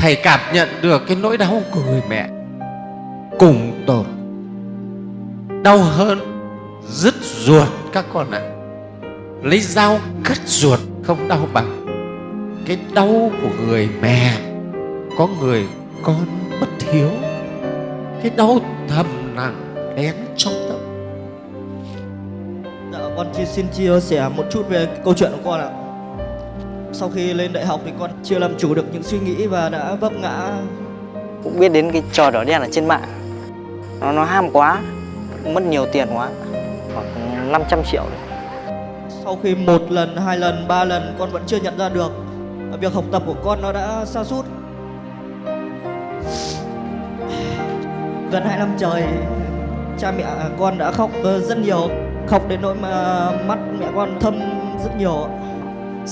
thầy cảm nhận được cái nỗi đau của người mẹ cùng tột đau hơn dứt ruột các con ạ. Lấy dao cắt ruột không đau bằng. Cái đau của người mẹ có người con bất hiếu. Cái đau thầm nặng lén trong tâm. Dạ, con chỉ xin chia sẻ một chút về câu chuyện của con ạ. Sau khi lên đại học thì con chưa làm chủ được những suy nghĩ và đã vấp ngã. cũng biết đến cái trò đỏ đen ở trên mạng nó nó ham quá mất nhiều tiền quá khoảng 500 triệu đấy. Sau khi một lần, hai lần, ba lần con vẫn chưa nhận ra được việc học tập của con nó đã sa sút. Gần hai năm trời, cha mẹ con đã khóc rất nhiều, khóc đến nỗi mà mắt mẹ con thâm rất nhiều.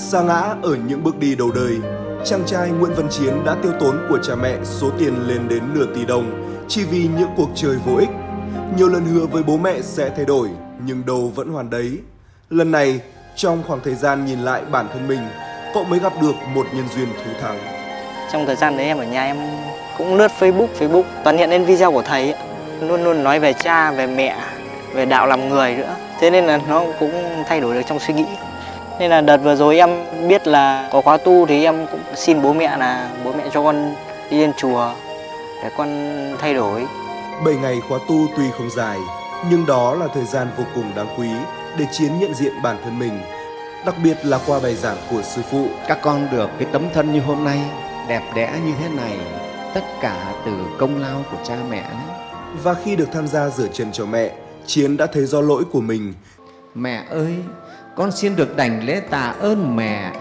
Sa ngã ở những bước đi đầu đời, chàng trai Nguyễn Văn Chiến đã tiêu tốn của cha mẹ số tiền lên đến nửa tỷ đồng chỉ vì những cuộc chơi vô ích. Nhiều lần hứa với bố mẹ sẽ thay đổi, nhưng đâu vẫn hoàn đấy. Lần này, trong khoảng thời gian nhìn lại bản thân mình, cậu mới gặp được một nhân duyên thú thắng. trong thời gian đấy em ở nhà em cũng lướt Facebook Facebook toàn hiện lên video của thầy ấy. luôn luôn nói về cha về mẹ về đạo làm người nữa thế nên là nó cũng thay đổi được trong suy nghĩ nên là đợt vừa rồi em biết là có khóa tu thì em cũng xin bố mẹ là bố mẹ cho con đi lên chùa để con thay đổi. 7 ngày khóa tu tuy không dài, nhưng đó là thời gian vô cùng đáng quý để Chiến nhận diện bản thân mình, đặc biệt là qua bài giảng của sư phụ. các con được cái tấm thân như hôm nay đẹp đẽ như thế này tất cả từ công lao của cha mẹ đấy. Và khi được tham gia rửa chân cho mẹ, Chiến đã thấy do lỗi của mình. Mẹ ơi, con xin được đảnh lễ tạ ơn mẹ.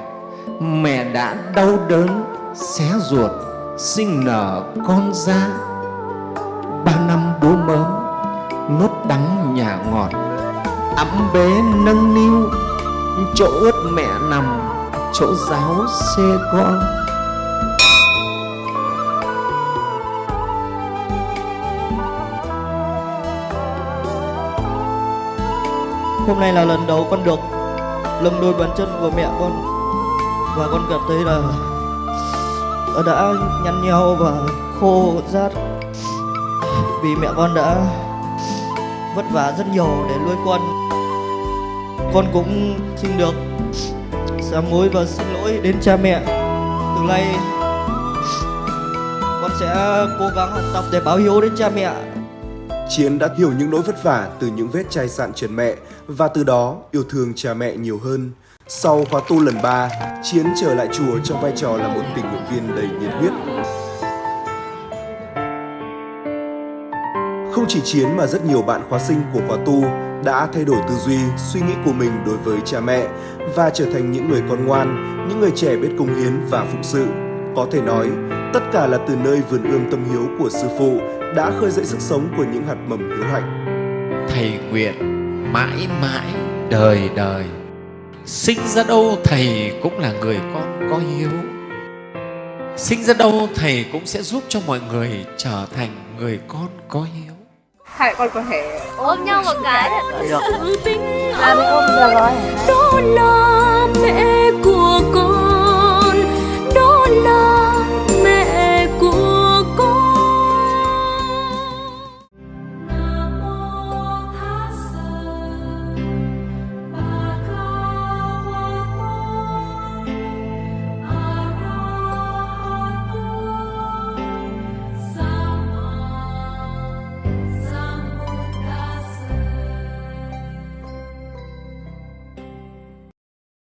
Mẹ đã đau đớn, xé ruột, sinh nở con ra. Ba năm bố mớm, nốt đắng nhà ngọt. Ấm bế nâng niu, chỗ ướt mẹ nằm, chỗ giáo xê con. Hôm nay là lần đầu con được lưng đôi bàn chân của mẹ con và con cảm thấy là đã nhăn nheo và khô rát vì mẹ con đã vất vả rất nhiều để nuôi con. Con cũng xin được sám hối và xin lỗi đến cha mẹ. Từ nay con sẽ cố gắng học tập để báo hiếu đến cha mẹ Chiến đã hiểu những nỗi vất vả từ những vết chai sạn trần mẹ và từ đó yêu thương cha mẹ nhiều hơn. Sau khóa tu lần 3, Chiến trở lại chùa trong vai trò là một tình nguyện viên đầy nhiệt huyết. Không chỉ Chiến mà rất nhiều bạn khóa sinh của khóa tu đã thay đổi tư duy, suy nghĩ của mình đối với cha mẹ và trở thành những người con ngoan, những người trẻ biết công hiến và phụng sự. Có thể nói, tất cả là từ nơi vườn ươm tâm hiếu của sư phụ đã khơi dậy sức sống của những hạt mầm hiếu hạnh. Thầy nguyện mãi mãi đời đời. Sinh ra đâu thầy cũng là người con có hiếu. Sinh ra đâu thầy cũng sẽ giúp cho mọi người trở thành người con có hiếu. Hai con có thể ôm nhau một cái. Được làm ôm được rồi. đó là mẹ của